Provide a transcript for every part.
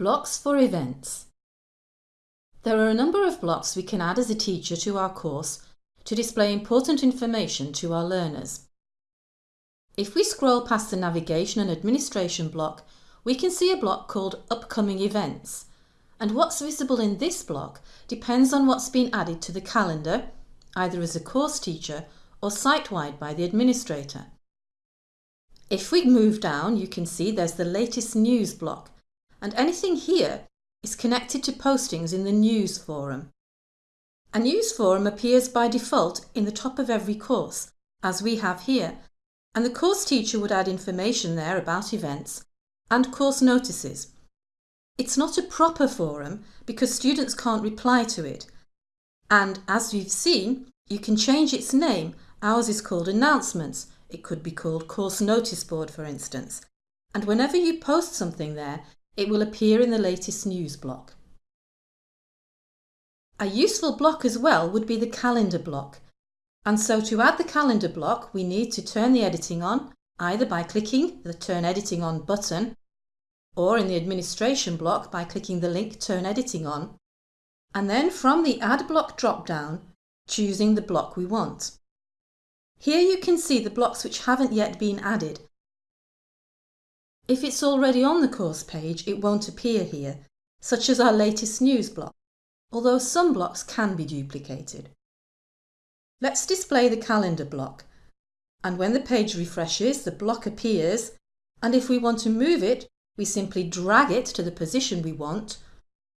Blocks for events. There are a number of blocks we can add as a teacher to our course to display important information to our learners. If we scroll past the navigation and administration block, we can see a block called Upcoming Events, and what's visible in this block depends on what's been added to the calendar, either as a course teacher or site-wide by the administrator. If we move down, you can see there's the latest news block, and anything here is connected to postings in the news forum. A news forum appears by default in the top of every course, as we have here, and the course teacher would add information there about events and course notices. It's not a proper forum because students can't reply to it, and as we've seen, you can change its name. Ours is called Announcements. It could be called Course Notice Board, for instance. And whenever you post something there, it will appear in the latest news block. A useful block as well would be the calendar block. And so to add the calendar block, we need to turn the editing on, either by clicking the Turn Editing On button, or in the administration block by clicking the link Turn Editing On, and then from the Add Block drop-down, choosing the block we want. Here you can see the blocks which haven't yet been added, if it's already on the course page, it won't appear here, such as our latest news block, although some blocks can be duplicated. Let's display the calendar block, and when the page refreshes, the block appears, and if we want to move it, we simply drag it to the position we want,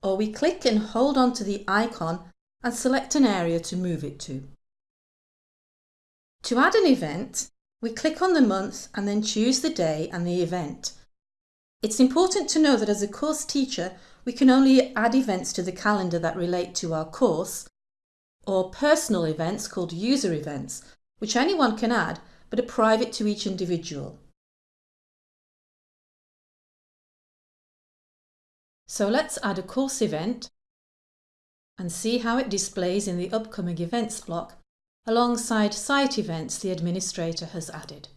or we click and hold on to the icon and select an area to move it to. To add an event, we click on the month and then choose the day and the event. It's important to know that as a course teacher, we can only add events to the calendar that relate to our course, or personal events called user events, which anyone can add but are private to each individual. So let's add a course event and see how it displays in the upcoming events block alongside site events the administrator has added.